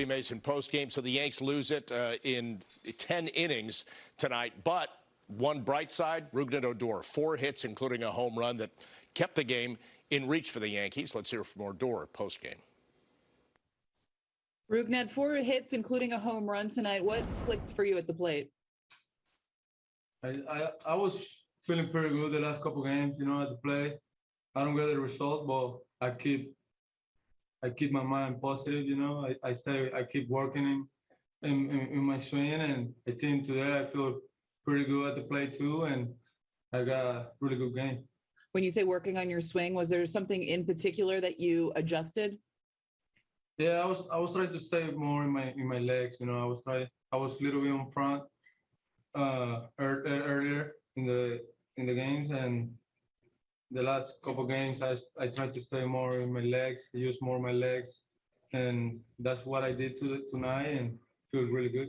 Stevie Mason postgame. So the Yanks lose it uh, in 10 innings tonight. But one bright side, Rougned Odor, four hits, including a home run that kept the game in reach for the Yankees. Let's hear from Odor postgame. Rougned, four hits, including a home run tonight. What clicked for you at the plate? I, I, I was feeling pretty good the last couple games, you know, at the play. I don't get the result, but I keep I keep my mind positive, you know. I, I stay I keep working in, in, in, in my swing and I think today I feel pretty good at the play too and I got a really good game. When you say working on your swing, was there something in particular that you adjusted? Yeah, I was I was trying to stay more in my in my legs, you know. I was trying I was a little bit on front uh ear- ear- earlier in the in the games and the last couple games I I tried to stay more in my legs, use more my legs, and that's what I did to tonight and feels really good.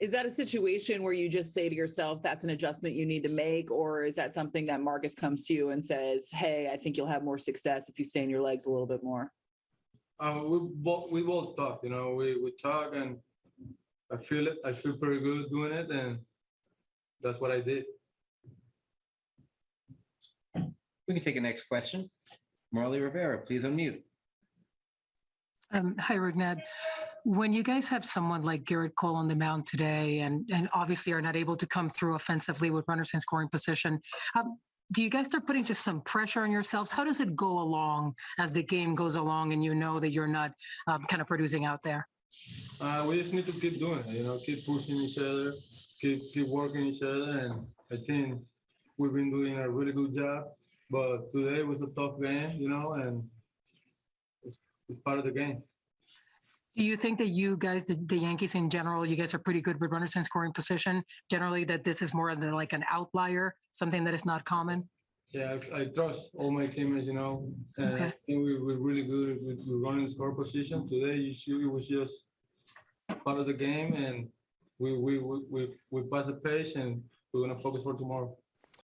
Is that a situation where you just say to yourself, that's an adjustment you need to make? Or is that something that Marcus comes to you and says, hey, I think you'll have more success if you stay in your legs a little bit more? Uh, we both we both talk, you know, we we talk and I feel it. I feel pretty good doing it, and that's what I did. We can take a next question. Marly Rivera, please unmute. Um, hi, Rougned. When you guys have someone like Gerrit Cole on the mound today and, and obviously are not able to come through offensively with runners in scoring position, um, do you guys start putting just some pressure on yourselves? How does it go along as the game goes along and you know that you're not um, kind of producing out there? Uh, we just need to keep doing it, you know, keep pushing each other, keep keep working each other, and I think we've been doing a really good job. But today was a tough game, you know, and it's, it's part of the game. Do you think that you guys, the, the Yankees in general, you guys are pretty good with runners in scoring position? Generally, that this is more than like an outlier, something that is not common? Yeah, I, I trust all my teammates, you know, and I think we, we're really good with, with running score position. Today, you see, it was just part of the game, and we we we we, we passed the pace, and we're gonna focus for tomorrow.